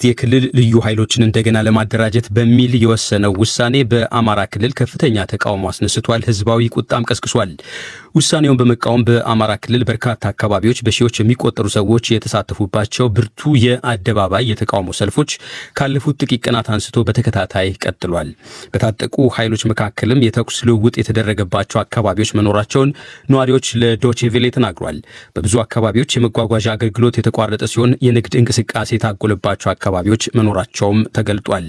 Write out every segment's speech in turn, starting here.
የክልል ልዩ ኃይሎችን እንደገና ለማደራጀት በሚል የወሰነው ውሳኔ በአማራ ክልል ከፍተኛ ተቃውሞ አስነስቷል። ህዝባዊ ቁጣም ቀስቅሷል። ውሳኔውን በመቃወም በአማራ ክልል በርካታ አካባቢዎች በሺዎች የሚቆጠሩ ሰዎች የተሳተፉባቸው ብርቱ የአደባባይ የተቃውሞ ሰልፎች ካለፉት ጥቂት ቀናት አንስቶ በተከታታይ ቀጥሏል። በታጠቁ ኃይሎች መካከልም የተኩስ ልውውጥ የተደረገባቸው አካባቢዎች መኖራቸውን ነዋሪዎች ለዶቼቬሌ ተናግሯል። በብዙ አካባቢዎች የመጓጓዣ አገልግሎት የተቋረጠ ሲሆን የንግድ እንቅስቃሴ የታጎለባቸው አካባቢዎች መኖራቸውም ተገልጧል።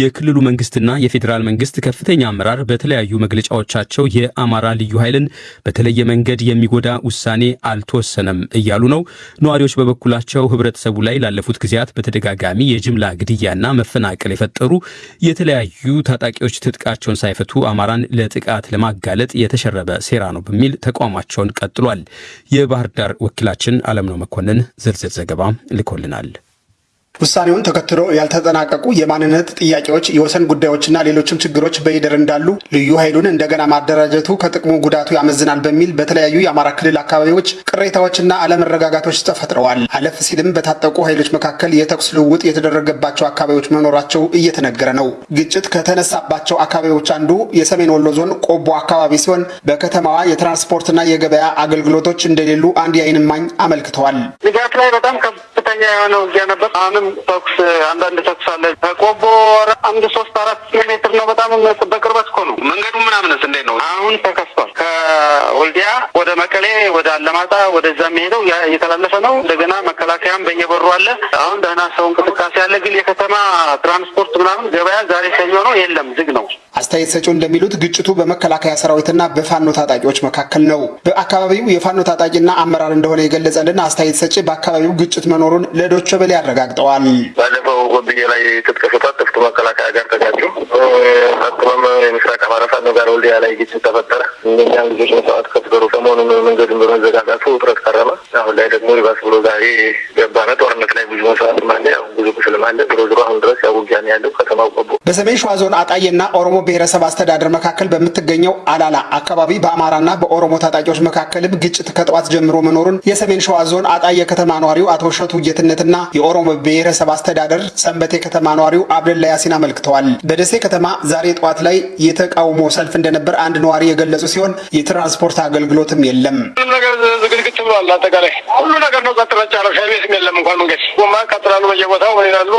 የክልሉ መንግስትና የፌዴራል መንግስት ከፍተኛ አመራር በተለያዩ መግለጫዎቻቸው የአማራ ልዩ ኃይልን በተለየ መንገድ የሚጎዳ ውሳኔ አልተወሰነም እያሉ ነው። ነዋሪዎች በበኩላቸው ህብረተሰቡ ላይ ላለፉት ጊዜያት በተደጋጋሚ የጅምላ ግድያና መፈናቀል የፈጠሩ የተለያዩ ታጣቂዎች ትጥቃቸውን ሳይፈቱ አማራን ለጥቃት ለማጋለጥ የተሸረበ ሴራ ነው በሚል ተቋማቸውን ቀጥሏል። የባህር ዳር ወኪላችን አለምነው መኮንን ዝርዝር ዘገባ ልኮልናል። ውሳኔውን ተከትሎ ያልተጠናቀቁ የማንነት ጥያቄዎች፣ የወሰን ጉዳዮችና ሌሎችም ችግሮች በይደር እንዳሉ ልዩ ኃይሉን እንደገና ማደራጀቱ ከጥቅሙ ጉዳቱ ያመዝናል በሚል በተለያዩ የአማራ ክልል አካባቢዎች ቅሬታዎችና አለመረጋጋቶች ተፈጥረዋል። አለፍ ሲልም በታጠቁ ኃይሎች መካከል የተኩስ ልውውጥ የተደረገባቸው አካባቢዎች መኖራቸው እየተነገረ ነው። ግጭት ከተነሳባቸው አካባቢዎች አንዱ የሰሜን ወሎ ዞን ቆቦ አካባቢ ሲሆን በከተማዋ የትራንስፖርትና የገበያ አገልግሎቶች እንደሌሉ አንድ የዓይን እማኝ አመልክተዋል። ንጋት ላይ በጣም ከፍተኛ የሆነ ውጊያ ነበር። አሁንም ተኩስ አንዳንድ ተኩስ አለ። ከቆቦ አንድ ሶስት አራት ኪሎ ሜትር ነው። በጣም በቅርበት እኮ ነው። መንገዱ ምናምንስ እንዴት ነው? አሁን ተከፍቷል። ከወልዲያ ወደ መቀሌ፣ ወደ አለማጣ ወደዛ የሚሄደው እየተላለፈ ነው። እንደገና መከላከያም በየበሩ አለ። አሁን ደህና ሰው እንቅስቃሴ አለ። ግን የከተማ ትራንስፖርት ምናምን ገበያ ዛሬ ሰኞ ነው፣ የለም ዝግ ነው። አስተያየት ሰጪው እንደሚሉት ግጭቱ በመከላከያ ሰራዊትና በፋኖ ታጣቂዎች መካከል ነው። በአካባቢው የፋኖ ታጣቂና አመራር እንደሆነ የገለጸልን አስተያየት ሰጪ በአካባቢው ግጭት መኖሩን ለዶቸ በላይ አረጋግጠዋል። ባለፈው ጎብዬ ላይ ትጥቅ ጥፍቱ መከላከያ ጋር ተጋጩ። ቀጥሎም የምስራቅ አማራ ፋኖ ጋር ወልዲያ ላይ ግጭት ተፈጠረ። እኛም ልጆች መስዋዕት ከፍገሩ ሰሞኑን መንገዱን በመዘጋጋቱ ውጥረት ቀረበ። አሁን ላይ ደግሞ ሊባስ ብሎ ዛሬ ገባነ። ጦርነት ላይ ብዙ መስዋዕት ያው ብዙ ቁስልም አለ። ዞሮ ዞሮ አሁን ድረስ ያው ውጊያ ነው ያለው ከተማው ቆቦ። በሰሜን ሸዋ ዞን አጣዬና ኦሮሞ ብሔረሰብ አስተዳደር መካከል በምትገኘው አላላ አካባቢ በአማራና በኦሮሞ ታጣቂዎች መካከልም ግጭት ከጠዋት ጀምሮ መኖሩን የሰሜን ሸዋ ዞን አጣዬ ከተማ ነዋሪው አቶ እሸቱ ጌትነትና የኦሮሞ ብሔረሰብ አስተዳደር ሰንበቴ ከተማ ነዋሪው አብደላ ያሲን አመልክተዋል። በደሴ ከተማ ዛሬ ጠዋት ላይ የተቃውሞ ሰልፍ እንደነበር አንድ ነዋሪ የገለጹ ሲሆን የትራንስፖርት አገልግሎትም የለም። ሁሉ ነገር ዝግት ብሏል። አጠቃላይ ሁሉ ነገር ነው ጸጥ ረጭ ያለው። ሻይ ቤትም የለም እንኳን መንገድ ጎማ ያቃጥላሉ። በየቦታው ምን ይላሉ?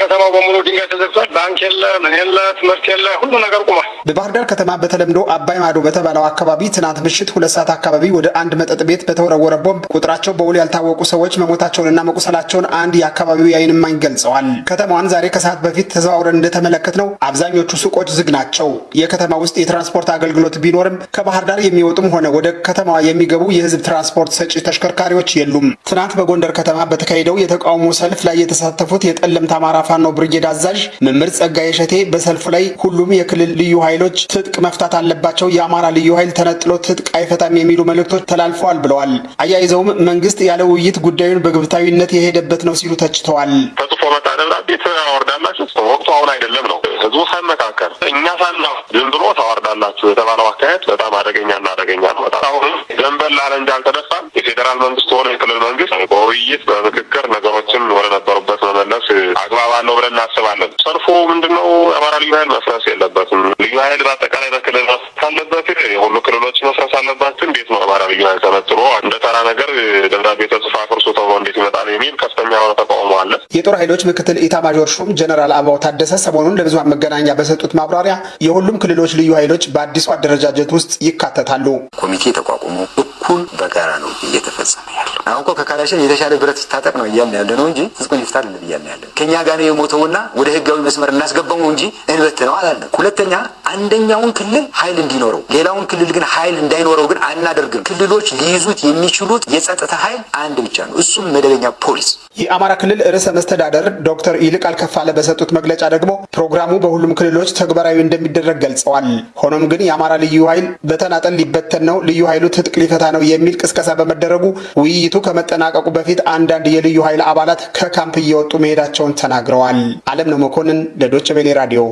ከተማው በሙሉ ድንጋይ ተዘግቷል። ባንክ የለ፣ ምን የለ፣ ትምህርት የለ፣ ሁሉ ነገር ቁሟል። በባህር ዳር ከተማ በተለምዶ አባይ ማዶ በተባለው አካባቢ ትናንት ምሽት ሁለት ሰዓት አካባቢ ወደ አንድ መጠጥ ቤት በተወረወረ ቦምብ ቁጥራቸው በውል ያልታወቁ ሰዎች መሞታቸውንና መቁሰላቸውን አንድ የአካባቢው የዓይን እማኝ ገልጸዋል። ከተማዋን ዛሬ ከሰዓት በፊት ተዘዋውረን እንደተመለከትነው አብዛኞቹ ሱቆች ዝግ ናቸው። የከተማ ውስጥ የትራንስፖርት አገልግሎት ቢኖርም ከባህር ዳር የሚወጡም ሆነ ወደ ከተማዋ የሚገቡ የህዝብ ትራንስፖርት ሰጪ ተሽከርካሪዎች የሉም። ትናንት በጎንደር ከተማ በተካሄደው የተቃውሞ ሰልፍ ላይ የተሳተፉት የጠለምት አማራ ፋኖ ብርጌድ አዛዥ መምህር ጸጋዬ ሸቴ በሰልፉ ላይ ሁሉም የክልል ልዩ ኃይሎች ትጥቅ መፍታት አለባቸው፣ የአማራ ልዩ ኃይል ተነጥሎ ትጥቅ አይፈታም የሚሉ መልእክቶች ተላልፈዋል ብለዋል። አያይዘውም መንግስት ያለ ውይይት ጉዳዩን በግብታዊነት የሄደበት ነው ሲሉ ተችተዋል። ተጽፎ መጣ ደብዳቤ ታወርዳላችሁ። ወቅቱ አሁን አይደለም ነው ህዝቡ ሳይመካከር እኛ ሳና ዝም ብሎ ታወርዳላችሁ የተባለው አካሄድ በጣም አደገኛና አደገኛ ነው። በጣም አሁን ዘንበል አለ እንጂ አልተደፋም። የፌዴራል መንግስት ሆነ የክልል መንግስት በውይይት በምክክር ነገሮችን ወደ ነበሩበት መመለስ አግባብ አለው ብለን እናስባለን። ሰልፉ ምንድን ነው? የአማራ ልዩ ኃይል መፍረስ የለበትም። ልዩ ኃይል በአጠቃላይ በክልል መፍረስ አለበት። የሁሉ ክልሎች መፍረስ አለባቸው። እንዴት ነው አማራ ልዩ ኃይል ተነጥሎ እንደ ተራ ነገር ደብዳቤ ተጽፎ አፍርሱ ተብሎ እንዴት ይመጣል የሚል ከፍተኛ የሆነ ተቃውሞ አለ። የጦር ኃይሎች ምክትል ኢታማዦር ሹም ጀነራል አበባው ታደሰ ሰሞኑን ለብዙሃን መገናኛ በሰጡት ማብራሪያ የሁሉም ክልሎች ልዩ ኃይሎች በአዲሱ አደረጃጀት ውስጥ ይካተታሉ። ኮሚቴ ተቋቁሞ እኩል በጋራ ነው እየተፈጸመ ያለው። አሁን እኮ ከካላሽን የተሻለ ብረት ይታጠቅ ነው እያልን ያለ ነው እንጂ ህዝቡን ይፍታ አይደለም እያልን ያለ ከእኛ ጋር ነው የሞተውና ወደ ህጋዊ መስመር እናስገባው ነው እንጂ እንበት ነው አላለም። ሁለተኛ አንደኛውን ክልል ኃይል እንዲኖረው ሌላውን ክልል ግን ኃይል እንዳይኖረው ግን አናደርግም። ክልሎች ሊይዙት የሚችሉት የጸጥታ ኃይል አንድ ብቻ ነው፣ እሱም መደበኛ ፖሊስ። የአማራ ክልል ርዕሰ መስተዳደር ዶክተር ይልቃል ከፋለ በሰጡት መግለጫ ደግሞ ፕሮግራሙ በሁሉም ክልሎች ተግባራዊ እንደሚደረግ ገልጸዋል። ሆኖም ግን የአማራ ልዩ ኃይል በተናጠል ሊበተን ነው፣ ልዩ ኃይሉ ትጥቅ ሊፈታ ነው የሚል ቅስቀሳ በመደረጉ ውይይቱ ከመጠናቀቁ በፊት አንዳንድ የልዩ ኃይል አባላት ከካምፕ እየወጡ መሄዳቸውን ተናግረዋል። አለም ነው መኮንን ለዶቸ ቬሌ ራዲዮ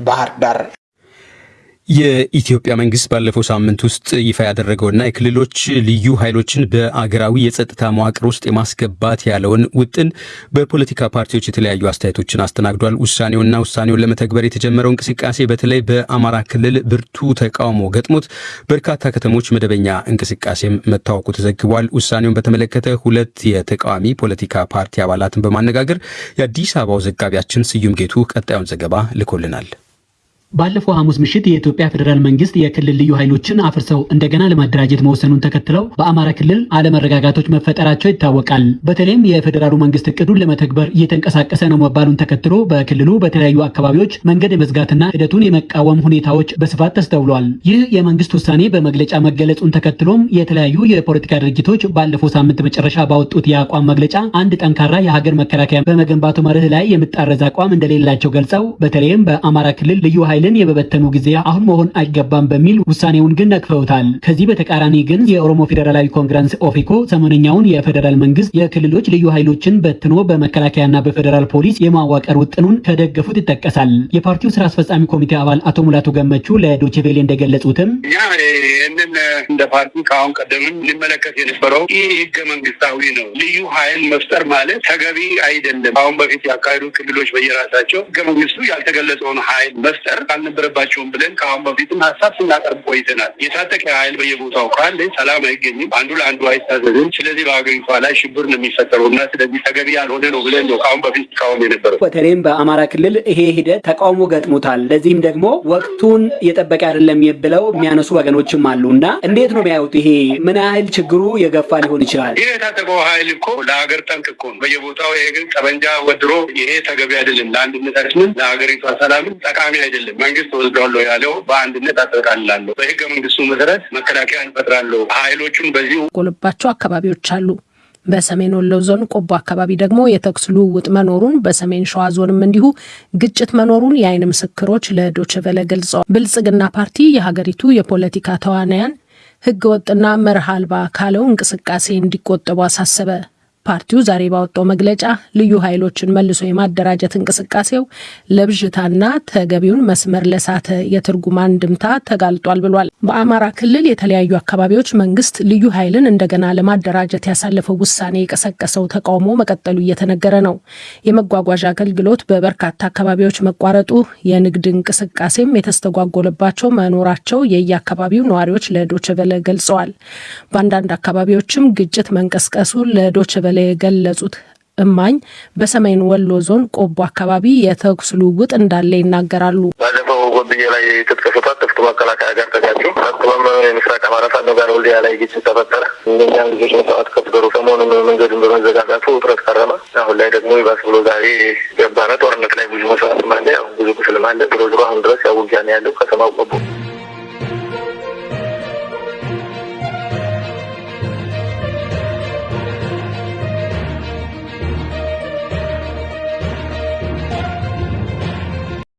ባህር ዳር። የኢትዮጵያ መንግስት ባለፈው ሳምንት ውስጥ ይፋ ያደረገውና የክልሎች ልዩ ኃይሎችን በአገራዊ የጸጥታ መዋቅር ውስጥ የማስገባት ያለውን ውጥን በፖለቲካ ፓርቲዎች የተለያዩ አስተያየቶችን አስተናግዷል። ውሳኔውና ውሳኔውን ለመተግበር የተጀመረው እንቅስቃሴ በተለይ በአማራ ክልል ብርቱ ተቃውሞ ገጥሞት በርካታ ከተሞች መደበኛ እንቅስቃሴም መታወቁ ተዘግቧል። ውሳኔውን በተመለከተ ሁለት የተቃዋሚ ፖለቲካ ፓርቲ አባላትን በማነጋገር የአዲስ አበባው ዘጋቢያችን ስዩም ጌቱ ቀጣዩን ዘገባ ልኮልናል። ባለፈው ሐሙስ ምሽት የኢትዮጵያ ፌዴራል መንግስት የክልል ልዩ ኃይሎችን አፍርሰው እንደገና ለማደራጀት መወሰኑን ተከትለው በአማራ ክልል አለመረጋጋቶች መፈጠራቸው ይታወቃል። በተለይም የፌዴራሉ መንግስት እቅዱን ለመተግበር እየተንቀሳቀሰ ነው መባሉን ተከትሎ በክልሉ በተለያዩ አካባቢዎች መንገድ የመዝጋትና ሂደቱን የመቃወም ሁኔታዎች በስፋት ተስተውሏል። ይህ የመንግስት ውሳኔ በመግለጫ መገለጹን ተከትሎም የተለያዩ የፖለቲካ ድርጅቶች ባለፈው ሳምንት መጨረሻ ባወጡት የአቋም መግለጫ አንድ ጠንካራ የሀገር መከላከያ በመገንባቱ መርህ ላይ የምጣረዝ አቋም እንደሌላቸው ገልጸው በተለይም በአማራ ክልል ልዩ ኃይል ኃይልን የበበተኑ ጊዜ አሁን መሆን አይገባም በሚል ውሳኔውን ግን ነቅፈውታል። ከዚህ በተቃራኒ ግን የኦሮሞ ፌዴራላዊ ኮንግረስ ኦፌኮ ሰሞነኛውን የፌዴራል መንግስት የክልሎች ልዩ ኃይሎችን በትኖ በመከላከያና በፌዴራል ፖሊስ የማዋቀር ውጥኑን ከደገፉት ይጠቀሳል። የፓርቲው ስራ አስፈጻሚ ኮሚቴ አባል አቶ ሙላቱ ገመቹ ለዶችቬሌ እንደገለጹትም እኛ እንደ ፓርቲ ከአሁን ቀደምም ሊመለከት የነበረው ይህ ህገ መንግስታዊ ነው። ልዩ ኃይል መፍጠር ማለት ተገቢ አይደለም። አሁን በፊት ያካሄዱ ክልሎች በየራሳቸው ህገ መንግስቱ ያልተገለጸውን ኃይል መፍጠር አልነበረባቸውም ብለን ከአሁን በፊትም ሀሳብ ስናቀርብ ቆይተናል። የታጠቀ ኃይል በየቦታው ካለ ሰላም አይገኝም፣ አንዱ ለአንዱ አይታዘዝም። ስለዚህ በሀገሪቷ ላይ ሽብር ነው የሚፈጠረው እና ስለዚህ ተገቢ ያልሆነ ነው ብለን ነው ከአሁን በፊት እስካሁን የነበረው። በተለይም በአማራ ክልል ይሄ ሂደት ተቃውሞ ገጥሞታል። ለዚህም ደግሞ ወቅቱን የጠበቀ አይደለም ብለው የሚያነሱ ወገኖችም አሉ እና እንዴት ነው የሚያዩት? ይሄ ምን ያህል ችግሩ የገፋ ሊሆን ይችላል? ይህ የታጠቀው ኃይል እኮ ለሀገር ጠንቅ እኮ ነው። በየቦታው ይሄ ግን ጠመንጃ ወድሮ ይሄ ተገቢ አይደለም፣ ለአንድነታችንም ለሀገሪቷ ሰላምን ጠቃሚ አይደለም። መንግስት ወስዷለሁ ያለው በአንድነት አጠቃልላለሁ፣ በህገ መንግስቱ መሰረት መከላከያ እንፈጥራለሁ፣ ኃይሎቹን በዚሁ ጎልባቸው አካባቢዎች አሉ። በሰሜን ወሎ ዞን ቆቦ አካባቢ ደግሞ የተኩስ ልውውጥ መኖሩን፣ በሰሜን ሸዋ ዞንም እንዲሁ ግጭት መኖሩን የአይን ምስክሮች ለዶችቨለ ገልጸዋል። ብልጽግና ፓርቲ የሀገሪቱ የፖለቲካ ተዋናያን ህገ ወጥና መርህ አልባ ካለው እንቅስቃሴ እንዲቆጠቡ አሳሰበ። ፓርቲው ዛሬ ባወጣው መግለጫ ልዩ ኃይሎችን መልሶ የማደራጀት እንቅስቃሴው ለብዥታና ተገቢውን መስመር ለሳተ የትርጉም አንድምታ ተጋልጧል ብሏል። በአማራ ክልል የተለያዩ አካባቢዎች መንግስት ልዩ ኃይልን እንደገና ለማደራጀት ያሳለፈው ውሳኔ የቀሰቀሰው ተቃውሞ መቀጠሉ እየተነገረ ነው። የመጓጓዣ አገልግሎት በበርካታ አካባቢዎች መቋረጡ፣ የንግድ እንቅስቃሴም የተስተጓጎለባቸው መኖራቸው የየአካባቢው ነዋሪዎች ለዶችቨለ ገልጸዋል። በአንዳንድ አካባቢዎችም ግጭት መንቀስቀሱ ለዶችቨለ የገለጹት እማኝ በሰሜን ወሎ ዞን ቆቦ አካባቢ የተኩስ ልውውጥ እንዳለ ይናገራሉ። ባለፈው ጎብዬ ላይ ትጥቅ ትጥቅ መከላከያ ጋር ተጋጩ። ቀጥሎም የምስራቅ አማራ ፋኖ ጋር ወልዲያ ላይ ግጭት ተፈጠረ። እነኛ ልጆች መስዋዕት ከፍገሩ። ሰሞኑን መንገዱን በመዘጋጋቱ ውጥረት ከረመ። አሁን ላይ ደግሞ ይባስ ብሎ ዛሬ ገባነ ጦርነት ላይ ብዙ መስዋዕት ያው ብዙ ቁስልም አለ። ዞሮ ዞሮ አሁን ድረስ ያው ውጊያ ነው ያለው ከተማው ቆቦ